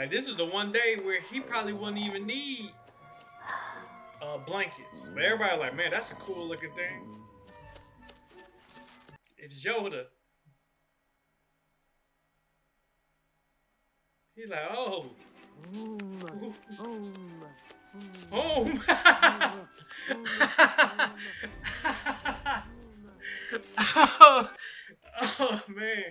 Like this is the one day where he probably wouldn't even need uh, blankets. But everybody like, man, that's a cool looking thing. It's Yoda. He's like, oh, home. oh, oh man.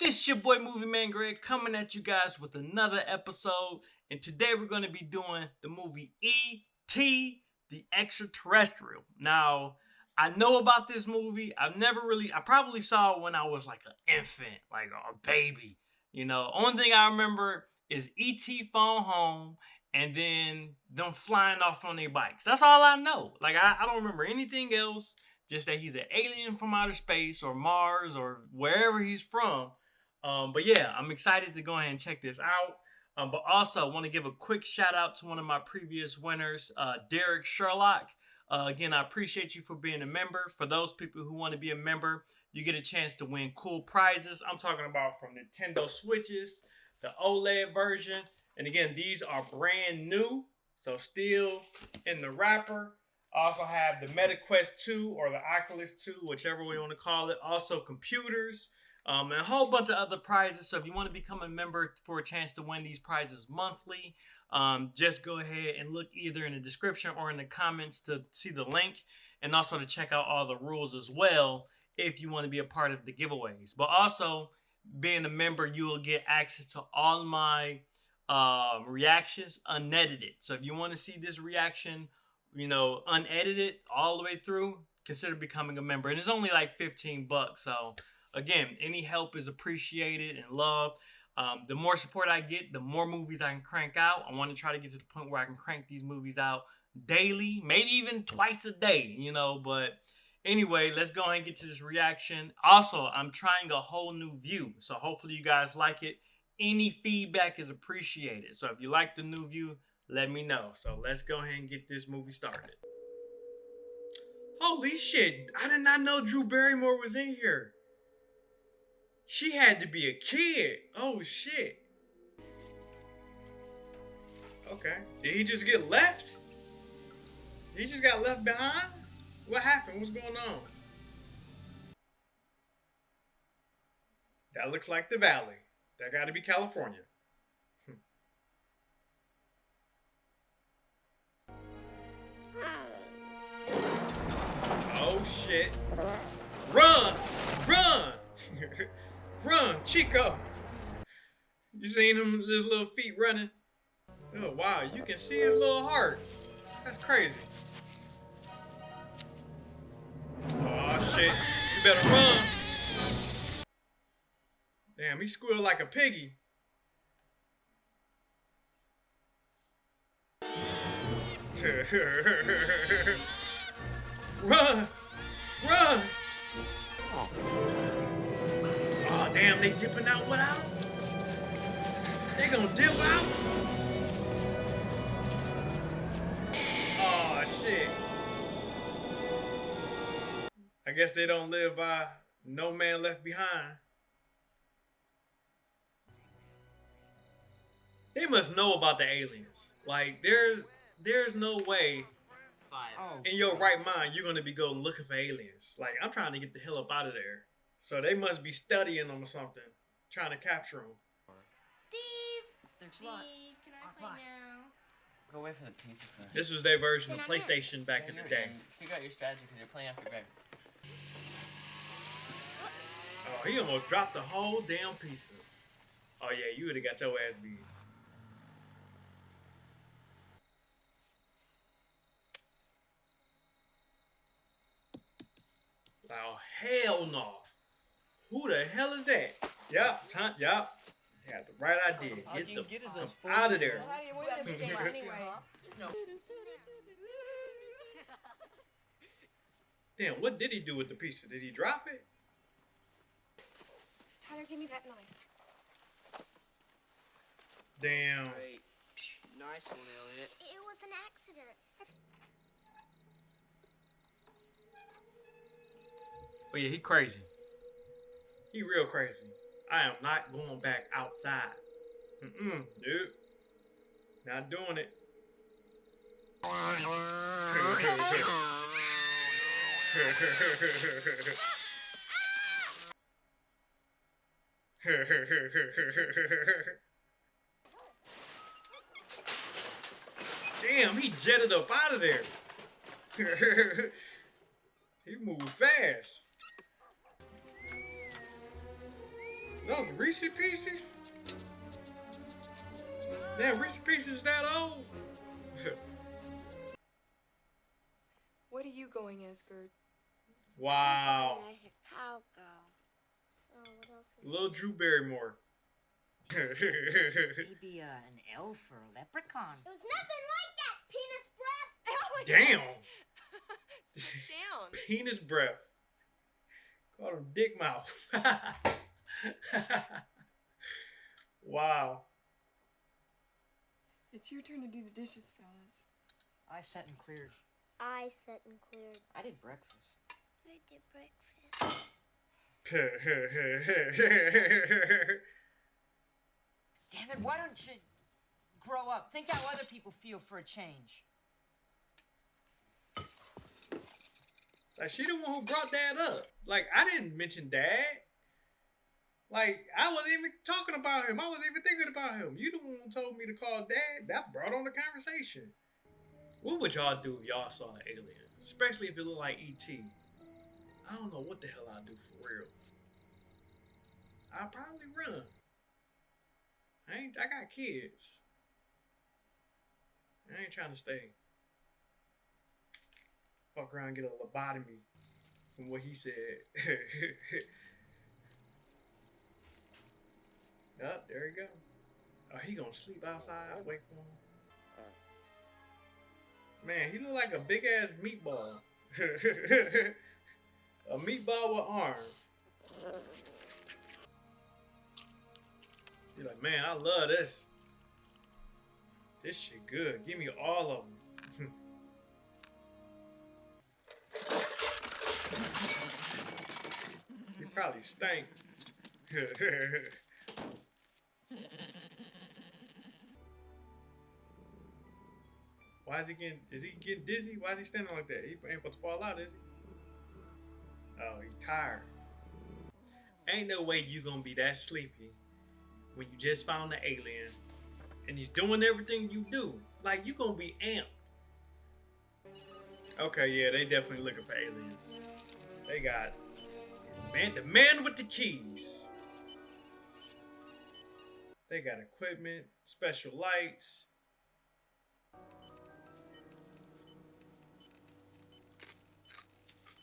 This your boy Movie Man Greg coming at you guys with another episode. And today we're going to be doing the movie E.T. the Extraterrestrial. Now, I know about this movie. I've never really, I probably saw it when I was like an infant, like a baby. You know, only thing I remember is E.T. phone home and then them flying off on their bikes. That's all I know. Like, I, I don't remember anything else. Just that he's an alien from outer space or Mars or wherever he's from. Um, but yeah, I'm excited to go ahead and check this out. Um, but also, I want to give a quick shout out to one of my previous winners, uh, Derek Sherlock. Uh, again, I appreciate you for being a member. For those people who want to be a member, you get a chance to win cool prizes. I'm talking about from Nintendo Switches, the OLED version. And again, these are brand new, so still in the wrapper. I also have the MetaQuest 2 or the Oculus 2, whichever we want to call it. Also computers, um, and a whole bunch of other prizes. So if you want to become a member for a chance to win these prizes monthly, um, just go ahead and look either in the description or in the comments to see the link, and also to check out all the rules as well if you want to be a part of the giveaways. But also, being a member, you will get access to all my um, reactions unedited. So if you want to see this reaction you know, unedited all the way through, consider becoming a member. And it's only like 15 bucks. So again, any help is appreciated and loved. Um, the more support I get, the more movies I can crank out. I want to try to get to the point where I can crank these movies out daily, maybe even twice a day, you know. But anyway, let's go ahead and get to this reaction. Also, I'm trying a whole new view. So hopefully you guys like it. Any feedback is appreciated. So if you like the new view, let me know. So let's go ahead and get this movie started. Holy shit, I did not know Drew Barrymore was in here. She had to be a kid. Oh shit. Okay. Did he just get left? He just got left behind? What happened? What's going on? That looks like the valley. That gotta be California. Hmm. Oh shit. Run! Run! Run, Chico! You seen him, his little feet running? Oh wow, you can see his little heart. That's crazy. Oh shit. You better run. Damn, he squealed like a piggy. Run! Run! Damn, they dipping out without him? They gonna dip out? Oh, shit. I guess they don't live by no man left behind. They must know about the aliens. Like, there's there's no way Oh, in your right mind, you're gonna be going looking for aliens. Like I'm trying to get the hell up out of there. So they must be studying them or something, trying to capture them. Steve, Steve, can I play now? Go away from the pieces. Man. This was their version of PlayStation back in the day. Figure out your strategy because you're playing after Greg. Oh, he almost dropped the whole damn piece. Of... Oh yeah, you would have got your ass beat. Oh, hell no. Who the hell is that? Yep, time, yep. Yeah, the right idea. Get the get out of there. Damn, what did he do with the pizza? Did he drop it? Tyler, give me that knife. Damn. Great. Nice one, Elliot. It was an accident. But yeah, he crazy. He real crazy. I am not going back outside. Mm-mm, dude. Not doing it. Damn, he jetted up out of there. he moved fast. Those Reese Pieces? Damn, Reese Pieces that old? What are you going as, Gert? wow. As a cowgirl. So what else is Little Drew Barrymore. Maybe uh, an elf or a leprechaun. It was nothing like that, penis breath. Oh Damn. Down. Penis breath. Called him dick mouth. wow. It's your turn to do the dishes, fellas. I set and cleared. I set and cleared. I did breakfast. I did breakfast. Damn it, why don't you grow up? Think how other people feel for a change. like she the one who brought dad up. Like I didn't mention dad. Like I wasn't even talking about him. I wasn't even thinking about him. You the one who told me to call dad. That brought on the conversation. What would y'all do if y'all saw an alien? Especially if it looked like E.T. I don't know what the hell I'd do for real. I'd probably run. I ain't I got kids. I ain't trying to stay. Fuck around get a lobotomy from what he said. Yup, there you go. Oh, he gonna sleep outside. Wait for him. Man, he look like a big ass meatball. a meatball with arms. You're like, man, I love this. This shit good. Give me all of them. he probably stank. Why is he getting? Is he getting dizzy? Why is he standing like that? He ain't supposed to fall out, is he? Oh, he's tired. Ain't no way you gonna be that sleepy when you just found the alien and he's doing everything you do. Like you gonna be amped. Okay, yeah, they definitely looking for aliens. They got man, the man with the keys. They got equipment, special lights.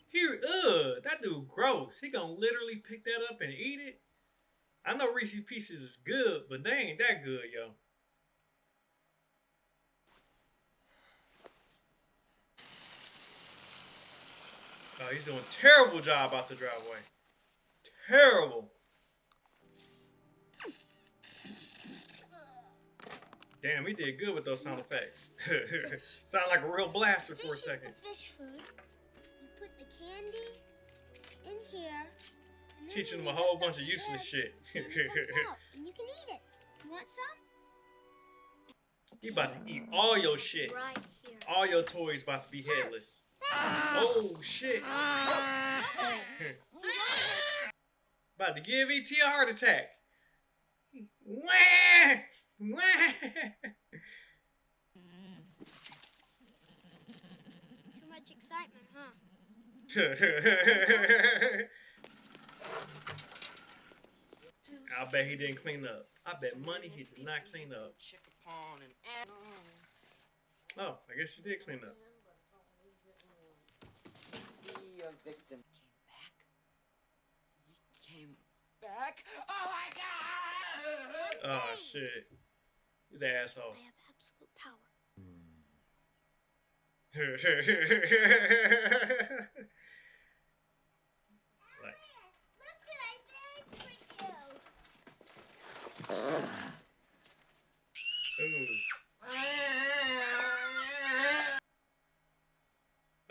Here, ugh, that dude gross. He gonna literally pick that up and eat it. I know Reese Pieces is good, but they ain't that good, yo. Oh, he's doing a terrible job out the driveway. Terrible. Damn, we did good with those sound effects. Sound like a real blaster for a second. fish food. You put the candy in here. Teaching them a whole bunch of useless shit. it comes out, and you can eat it. You want some? he about to eat all your shit. Right here. All your toys about to be headless. Oh shit. about to give ET a heart attack. Wah! Wah! Too much excitement, huh? I bet he didn't clean up. I bet money he did not clean up. Oh, I guess he did clean up. be a victim. Came back. He came back. Oh my god! Oh shit. He's an asshole. I have absolute power. like, Look what I made for you. ooh.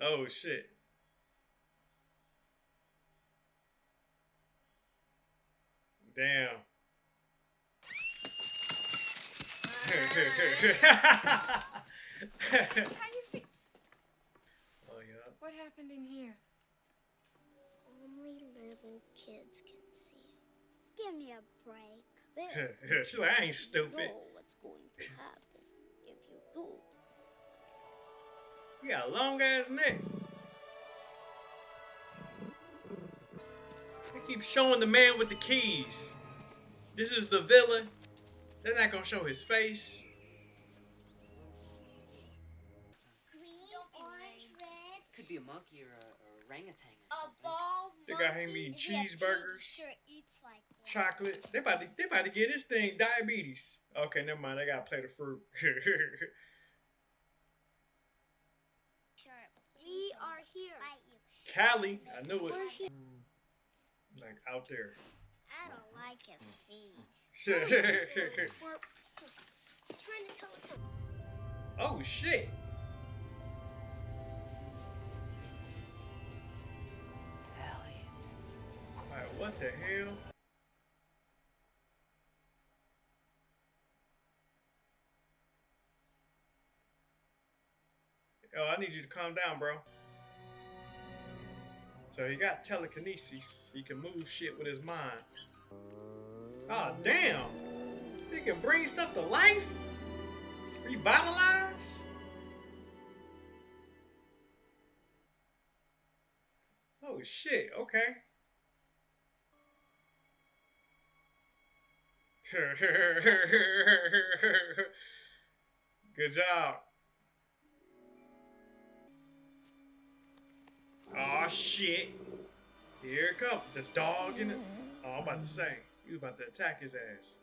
Oh shit. Damn. How you feel? oh yeah. What happened in here? Only little kids can see. Give me a break. There. She's like, I ain't stupid. know what's going to happen if you do. You got a long ass neck. They keep showing the man with the keys. This is the villain. They're not gonna show his face. Green, orange, red. Could be a monkey or a, or a orangutan. Or something. bald They got him monkey. eating cheeseburgers, Sure like. Chocolate. They about to they about to get this thing diabetes. Okay, never mind. I gotta play the fruit. We are here. Cali, I knew it. Like out there. I don't like his feet. Oh he's trying to tell us something. shit. Oh, Elliot. Like what the hell? Oh, I need you to calm down, bro. So he got telekinesis. He can move shit with his mind. Oh, damn. He can bring stuff to life? Revitalize? Oh, shit. Okay. Good job. Oh shit. Here it comes. The dog in it. Oh, I'm about to say. He was about to attack his ass.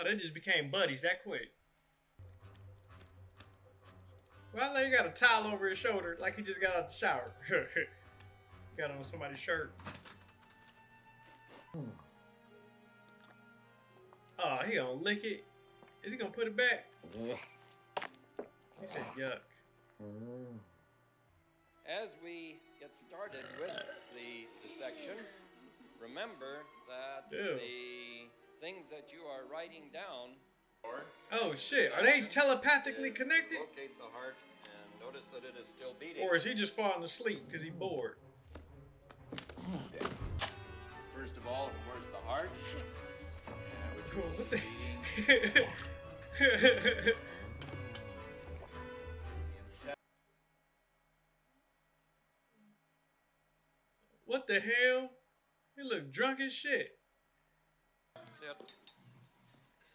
Oh, they just became buddies that quick. Well, he got a towel over his shoulder like he just got out of the shower. got on somebody's shirt. Oh, he gonna lick it. Is he gonna put it back? He said yuck. Hmm. As we get started with the dissection, remember that Ew. the things that you are writing down Oh shit, are they telepathically connected? Locate the heart and notice that it is still beating. Or is he just falling asleep because he bored? First of all, of course, the heart. which What the? the hell? He look drunk as shit. That's it.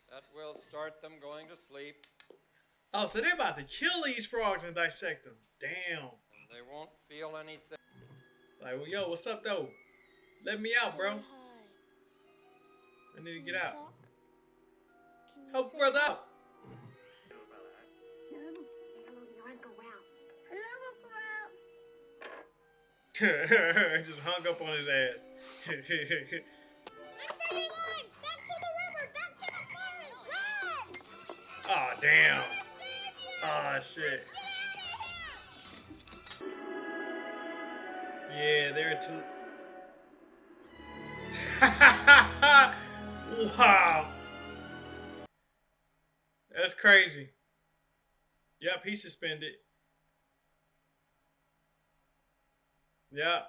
That will start them going to sleep, Oh, so they're about to kill these frogs and dissect them. Damn. and they won't feel anything. Like, well, yo, what's up though? Let me out, bro. I need to get out. Help brother out. Just hung up on his ass. Unfriendly lines! Back to the river! Back to the forest! Run! oh damn. Oh shit. Get out of here! Yeah, they're too. wow. That's crazy. Yep, he's suspended. Yep.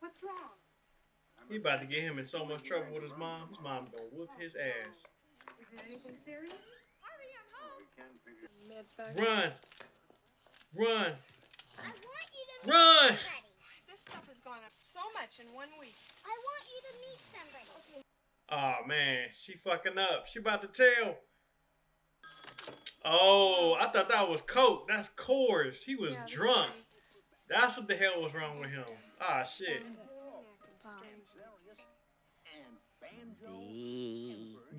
What's wrong? He about to get him in so much trouble with his mom. His mom gonna whoop his ass. Is it anything serious? Hurry, I'm home. Run. Run. I want you to meet Run. This stuff has gone up so much in one week. I want you to meet somebody. Oh man, she fucking up. She about to tell. Oh, I thought that was coke. That's Coors. He was Yeah, drunk. Great. That's what the hell was wrong with him. Ah shit. Acting strange.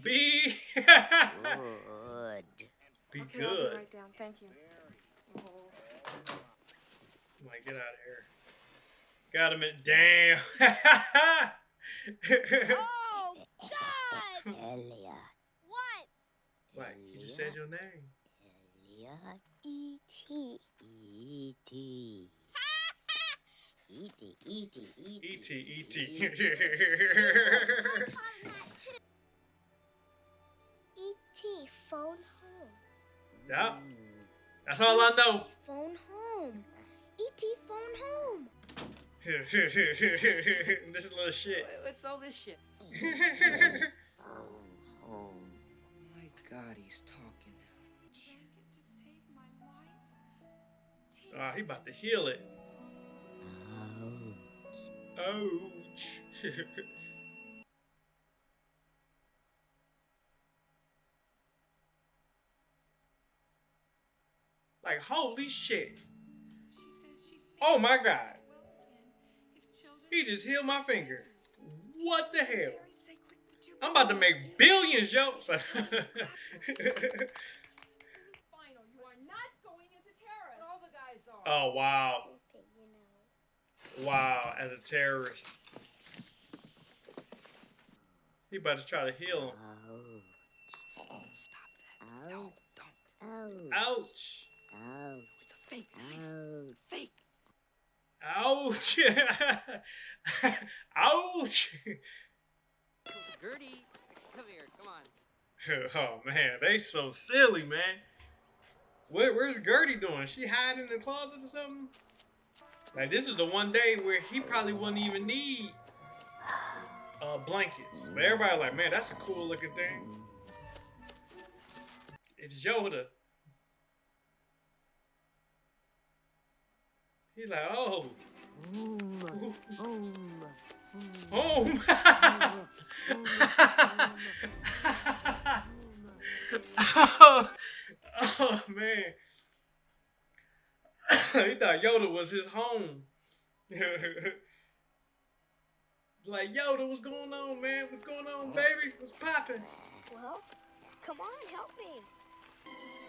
Be good. Be Okay, good. right down. Thank you. Oh. Like, get out of here. Got him at damn. Oh, God! Elliot. What? like, you just said your name. Elliot. E.T. E.T. E.T. E.T. E.T. E.T. E.T. Phone home. Yeah. Mm. That's all I know. Phone home. E.T. phone home. this is a little shit. What's all this shit? phone home. My God, he's talking now. Ah, oh, he about to heal it. Ouch. Like, holy shit. Oh my god. He just healed my finger. What the hell? I'm about to make billions, yo. Final, you Wow, as a terrorist. He about to try to heal him. Ouch. Oh, stop that. Ouch. No, don't. Ouch. Ouch. Ouch. It's a fake knife. Ouch. Fake. Ouch. Ouch. Gertie, come here. Come on. oh man, they so silly, man. Where, where's Gertie doing? She hiding in the closet or something? Like this is the one day where he probably wouldn't even need uh, blankets. But everybody like, man, that's a cool looking thing. It's Yoda. He's like, oh, Home. Home. home. oh, oh man. he thought Yoda was his home. like Yoda, what's going on, man? What's going on, baby? What's popping? Well, come on, help me.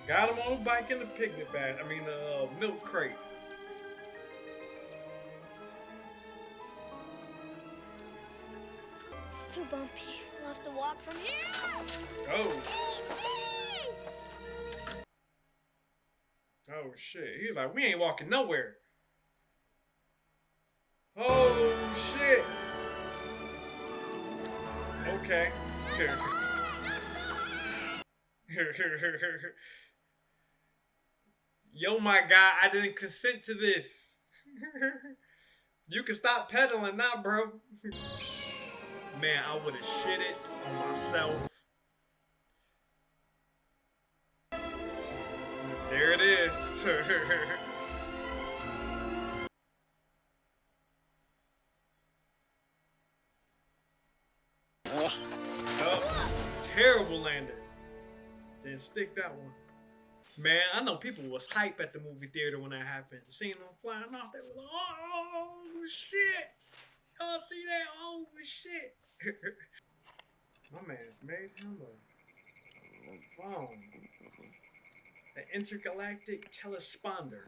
Got him on the bike in the picnic bag. I mean, the uh, milk crate. It's too bumpy. We'll have to walk from here. Oh, oh shit. He's like, we ain't walking nowhere. Oh shit. Okay. Yo, my guy, I didn't consent to this. you can stop pedaling now, bro. Man, I would have shit it on myself. There it is. oh, terrible lander. Didn't stick that one. Man, I know people was hype at the movie theater when that happened. Seeing them flying off, they were like, "Oh shit! Y'all see that? Oh shit!" My man's made him a phone, an intergalactic telesponder.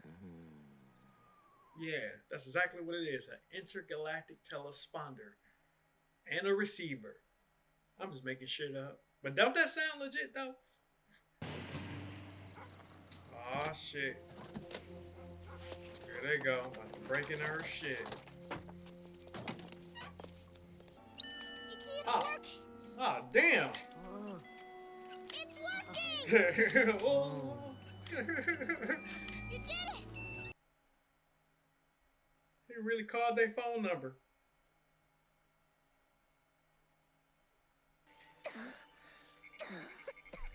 Yeah, that's exactly what it is an intergalactic telesponder and a receiver. I'm just making shit up. But don't that sound legit though? Oh shit. There they go. About to break into her shit. E.T. It's Ah. working. Ah, damn. Oh. It's working. oh. You did it. he really called their phone number.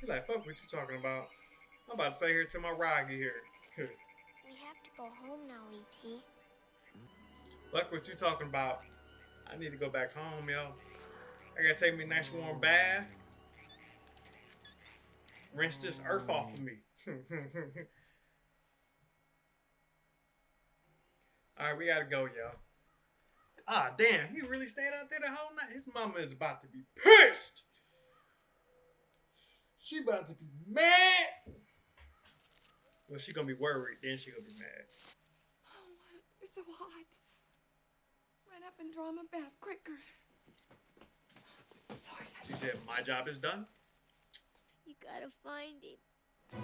He like, fuck what you talking about. I'm about to stay here till my ride get here. We have to go home now, E.T. Fuck what you talking about. I need to go back home, yo. I gotta take me a nice warm bath. Rinse this earth off of me. Alright, we gotta go, yo. Ah, damn, he really stayed out there the whole night. His mama is about to be pissed. She about to be mad. Well, she gonna be worried, then she gonna be mad. Oh, you're so hot. Run up and draw him a bath quicker. Sorry. She said, my job is done. You gotta find him. All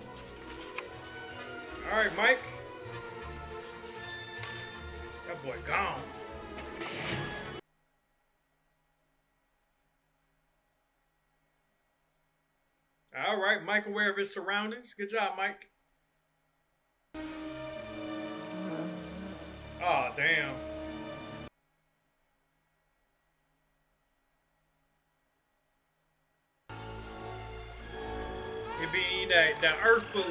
right, Mike. That boy gone. All right, Mike aware of his surroundings. Good job, Mike. Oh, damn. That, that earth food,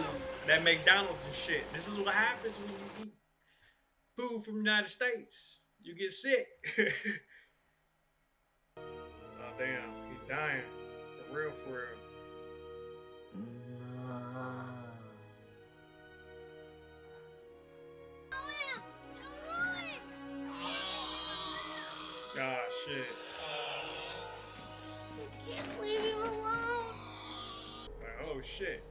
that McDonald's and shit. This is what happens when you eat food from the United States. You get sick. oh, damn. He's dying. For real, for real. Ah, shit. Oh, shit.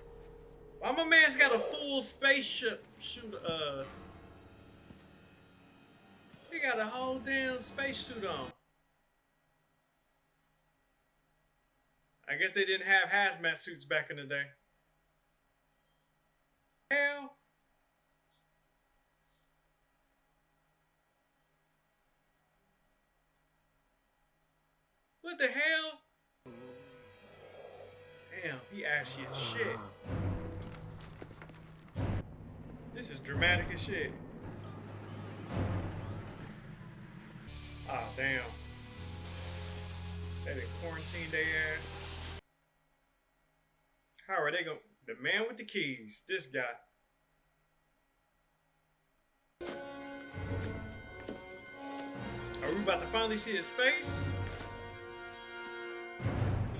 Why my man's got a full spaceship shoot, uh... He got a whole damn spacesuit on. I guess they didn't have hazmat suits back in the day. Shit. This is dramatic as shit. Ah, damn. They done quarantined their ass. How are they going? The man with the keys. This guy. Are we about to finally see his face?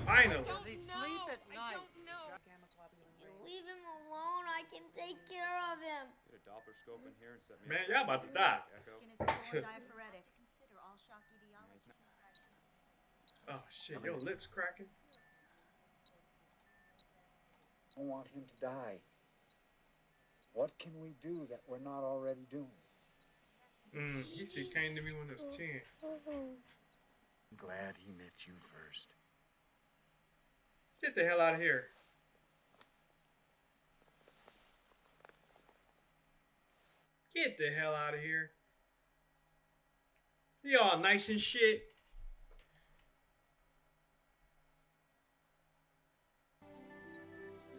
Finally. Does he sleep at night? You leave him alone, I can take care of him. Get a Doppler scope in here and set me Man, up. y'all about to die. Echo. Oh shit, your lips cracking. I don't want him to die. What can we do that we're not already doing? Mm, he said came to me when I was 10. I'm glad he met you first. Get the hell out of here. Get the hell out of here. Y'all nice and shit.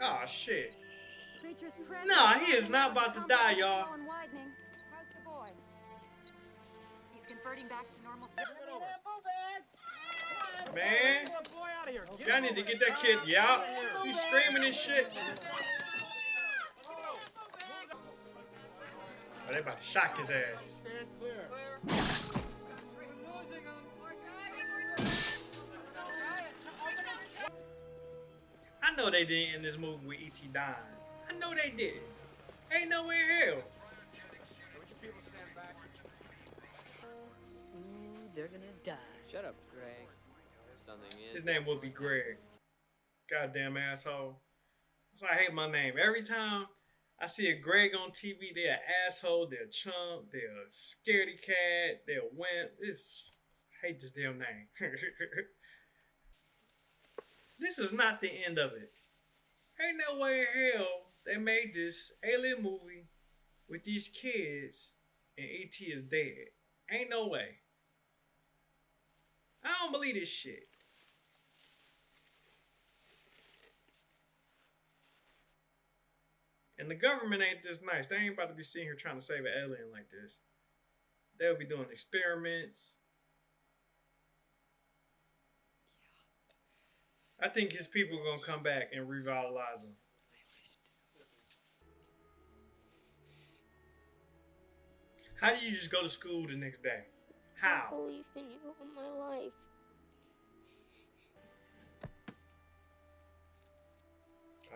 Oh shit. Nah, he is not about to die, y'all. How's the boy? He's converting back to normal. Man, y'all need to get that kid. Yeah, he's screaming and shit. Oh, they about to shock his ass. Stand clear. I know they didn't in this movie with E.T. dying. I know they did. Ain't no way in hell. Ooh, they're gonna die. Shut up, Greg. Something in. His name would be Greg. Goddamn asshole. That's why I hate my name. Every time I see a Greg on TV, they're an asshole, they're a chump, they're a scaredy cat, they're a wimp. It's I hate this damn name. this is not the end of it. Ain't no way in hell they made this alien movie with these kids and E.T. is dead. Ain't no way. I don't believe this shit. And the government ain't this nice. They ain't about to be sitting here trying to save an alien like this. They'll be doing experiments. I think his people are gonna come back and revitalize him. How do you just go to school the next day? How? I believe in you all my life.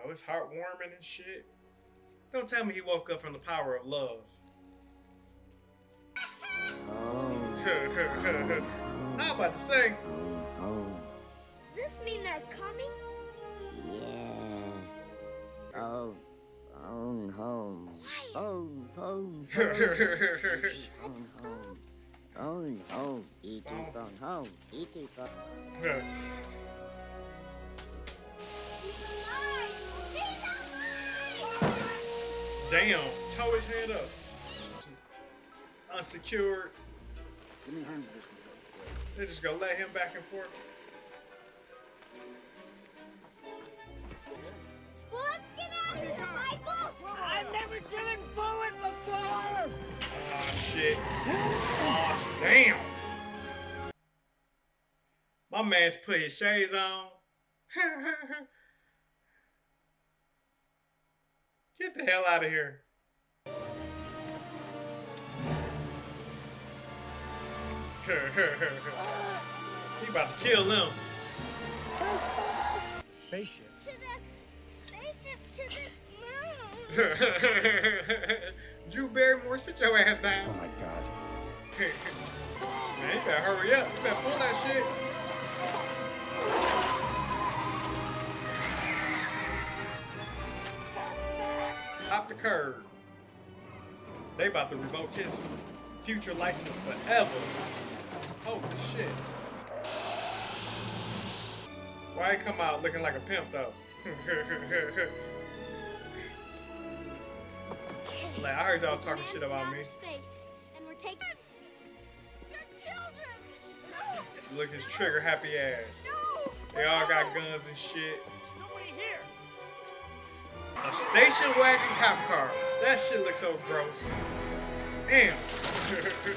Oh, it's heartwarming and shit. Don't tell me he woke up from the power of love. Oh, I'm about to say, Does this mean they're coming? yes. Oh, phone home. Quiet. Phone, phone, phone. E.T. phone home. Phone home. E.T. Phone. phone home. E.T. phone. He's Damn, tow his hand up. Unsecured. They're just gonna let him back and forth. Well, let's get out of here, Michael! I've never driven forward before! Oh, shit. Oh, damn! My man's put his shades on. Get the hell out of here. he about to kill them. Spaceship. To the spaceship to the moon. Drew Barrymore, sit your ass down. Oh my god. Man, you better hurry up. You better pull that shit. Stop the curb. They about to revoke his future license forever. Holy shit. Why he come out looking like a pimp though? like I heard y'all talking shit about me. Look his trigger happy ass. They all got guns and shit. A station wagon cop car. That shit looks so gross. Damn.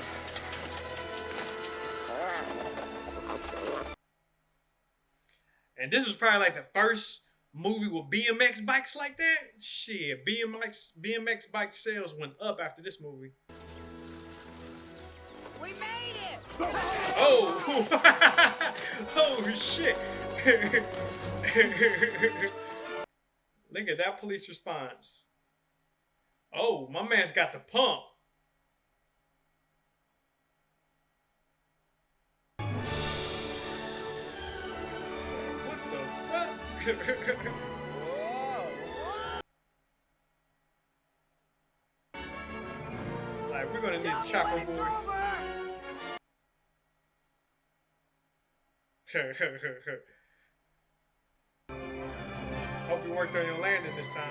and this was probably like the first movie with BMX bikes like that. Shit, BMX BMX bike sales went up after this movie. We made it! Oh! oh shit! Look at that police response. Oh, my man's got the pump. What the fuck? like, we're gonna need chopper boys. Hope you worked on your landing this time.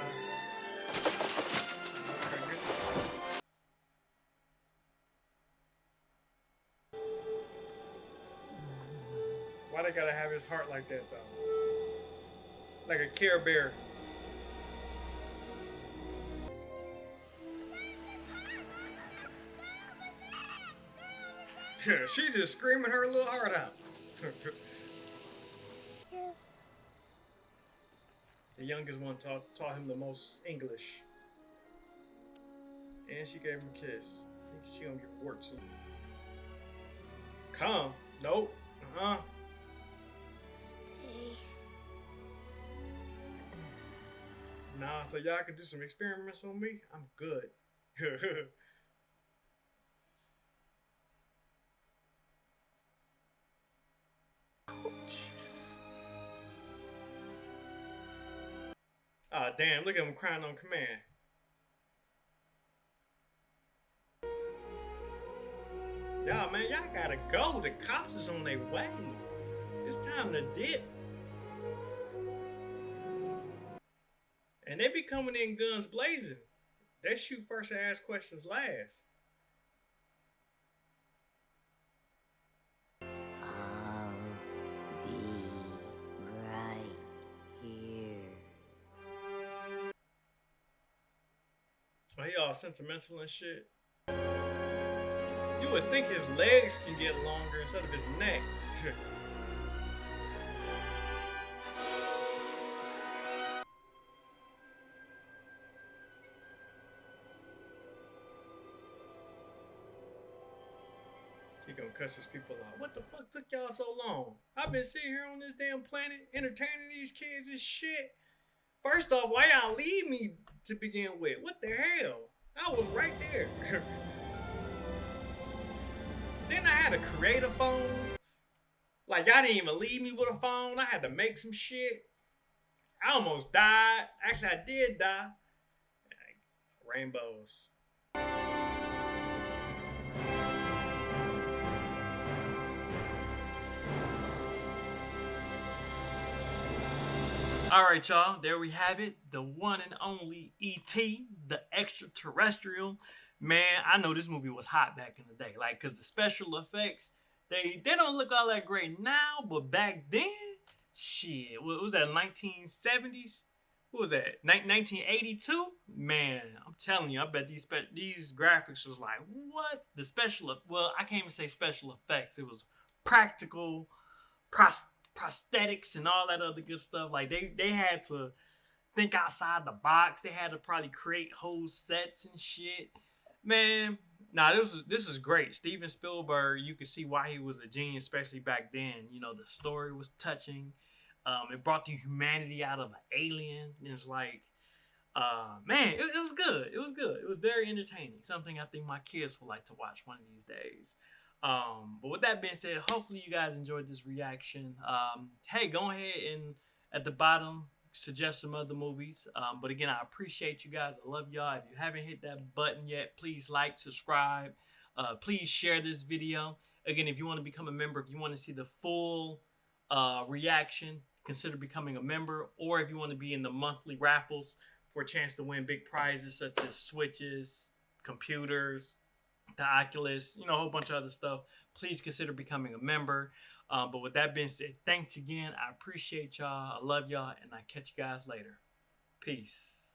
Why they gotta have his heart like that though? Like a Care Bear. she just screaming her little heart out. Yes. The youngest one taught taught him the most English. And she gave him a kiss. I think she gonna get soon. Come. Nope. Uh-huh. Stay. Nah, so y'all can do some experiments on me? I'm good. damn, look at him crying on command. Y'all, man, y'all gotta go. The cops is on their way. It's time to dip. And they be coming in guns blazing. They shoot first and ask questions last. All sentimental and shit. You would think his legs can get longer instead of his neck. he gonna cuss his people out. What the fuck took y'all so long? I've been sitting here on this damn planet entertaining these kids and shit. First off, why y'all leave me to begin with? What the hell? I was right there. then I had to create a phone. Like y'all didn't even leave me with a phone. I had to make some shit. I almost died. Actually, I did die. Rainbows. All right, y'all. There we have it. The one and only E.T., the extraterrestrial. Man, I know this movie was hot back in the day. Like, because the special effects, they they don't look all that great now, but back then, shit, what was that, 1970s? Who was that? 1982. Man, I'm telling you, I bet these these graphics was like what the special. Well, I can't even say special effects. It was practical, pros- prosthetics, and all that other good stuff. Like they they had to think outside the box. They had to probably create whole sets and shit. Man, nah, this was this was great. Steven Spielberg, you could see why he was a genius, especially back then. You know, the story was touching. Um, it brought the humanity out of an alien. It's like, uh, man, it, it was good. It was good. It was very entertaining. Something I think my kids would like to watch one of these days. Um, but with that being said, hopefully you guys enjoyed this reaction. Um, hey, go ahead and at the bottom suggest some other movies. Um, but again, I appreciate you guys. I love y'all. If you haven't hit that button yet, please like, subscribe. Uh, please share this video. Again, if you want to become a member, if you want to see the full uh, reaction, consider becoming a member. Or if you want to be in the monthly raffles for a chance to win big prizes such as switches, computers, the Oculus, you know, a whole bunch of other stuff, please consider becoming a member. Um, but with that being said, thanks again. I appreciate y'all. I love y'all, and I catch you guys later. Peace.